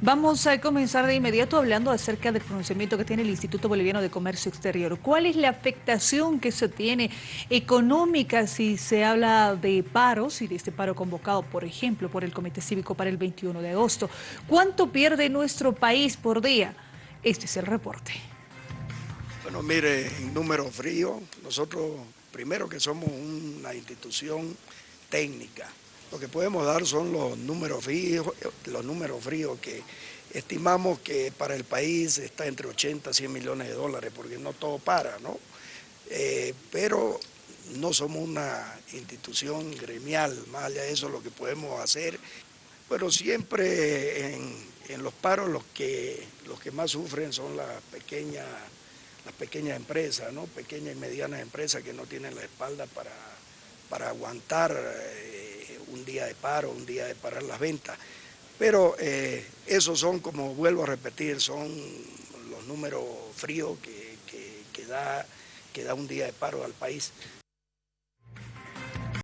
Vamos a comenzar de inmediato hablando acerca del pronunciamiento que tiene el Instituto Boliviano de Comercio Exterior. ¿Cuál es la afectación que se tiene económica si se habla de paros y de este paro convocado, por ejemplo, por el Comité Cívico para el 21 de agosto? ¿Cuánto pierde nuestro país por día? Este es el reporte. Bueno, mire, en número frío, nosotros primero que somos una institución técnica, lo que podemos dar son los números fríos, los números fríos que estimamos que para el país está entre 80 y 100 millones de dólares, porque no todo para, ¿no? Eh, pero no somos una institución gremial, más allá de eso lo que podemos hacer, pero siempre en, los paros los que, los que más sufren son las pequeñas, las pequeñas empresas, ¿no? pequeñas y medianas empresas que no tienen la espalda para, para aguantar eh, un día de paro, un día de parar las ventas. Pero eh, esos son, como vuelvo a repetir, son los números fríos que, da, que da un día de paro al país.